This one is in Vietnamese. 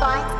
Bye.